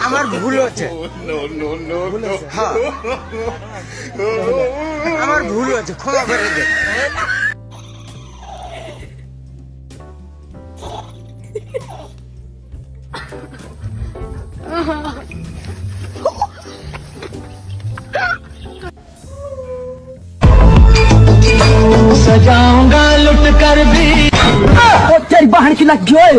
আমার ভুল হচ্ছে হ্যাঁ আমার ভুল হচ্ছে ক্ষমা করে দে सजाऊंगा लुट कर भी तेरी बहन की लग गई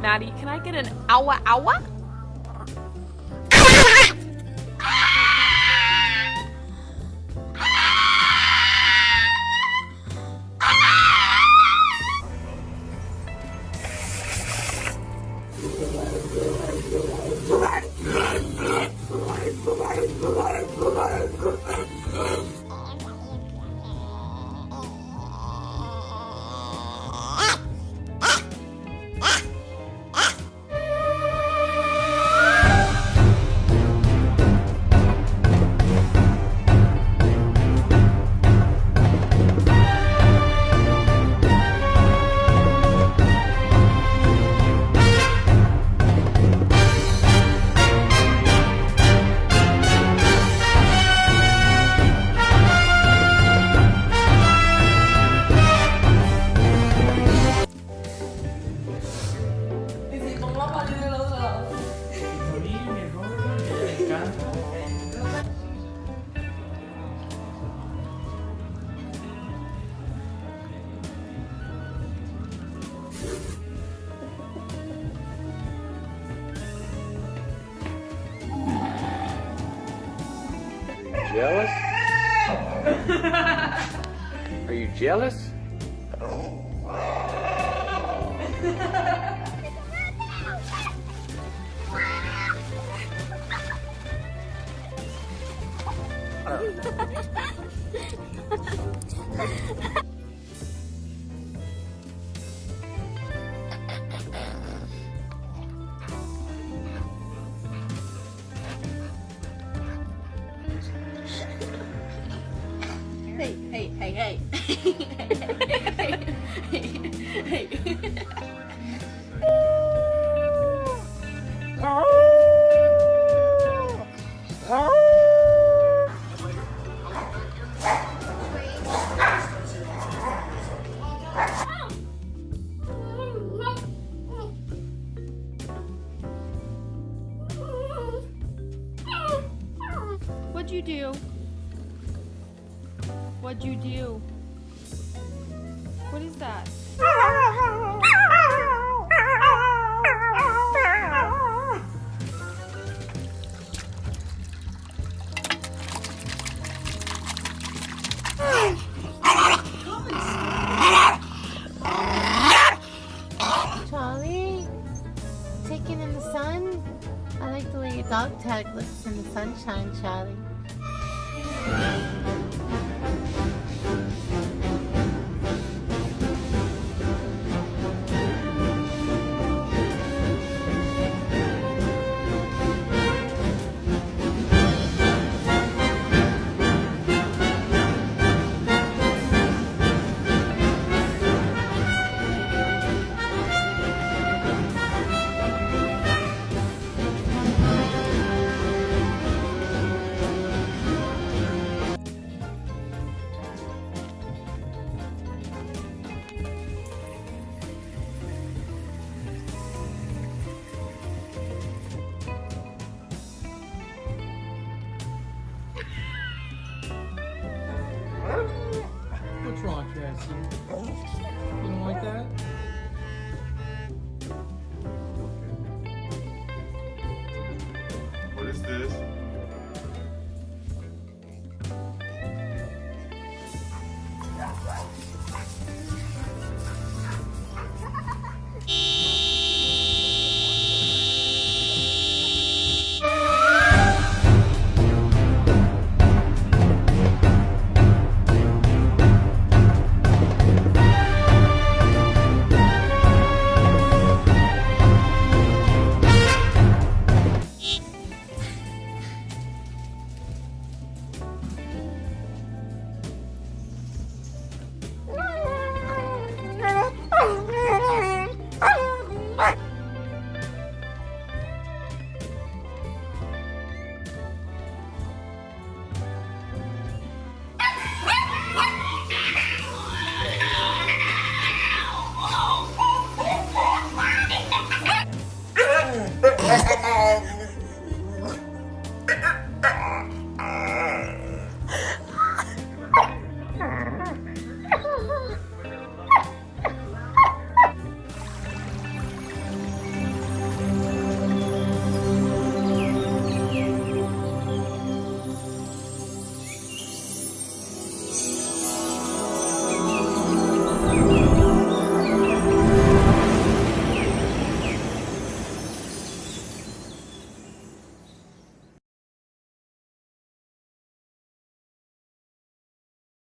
Maddie, can I get an hour hour? Jealous? Are you jealous? Hey, hey, hey, hey. hey, hey, hey. What'd you do? What'd you do? What is that? Charlie, taking in the sun. I like the way your dog tag looks in the sunshine, Charlie. You don't like that?